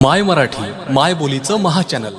माय मराठी माय बोलीचं महाचॅनल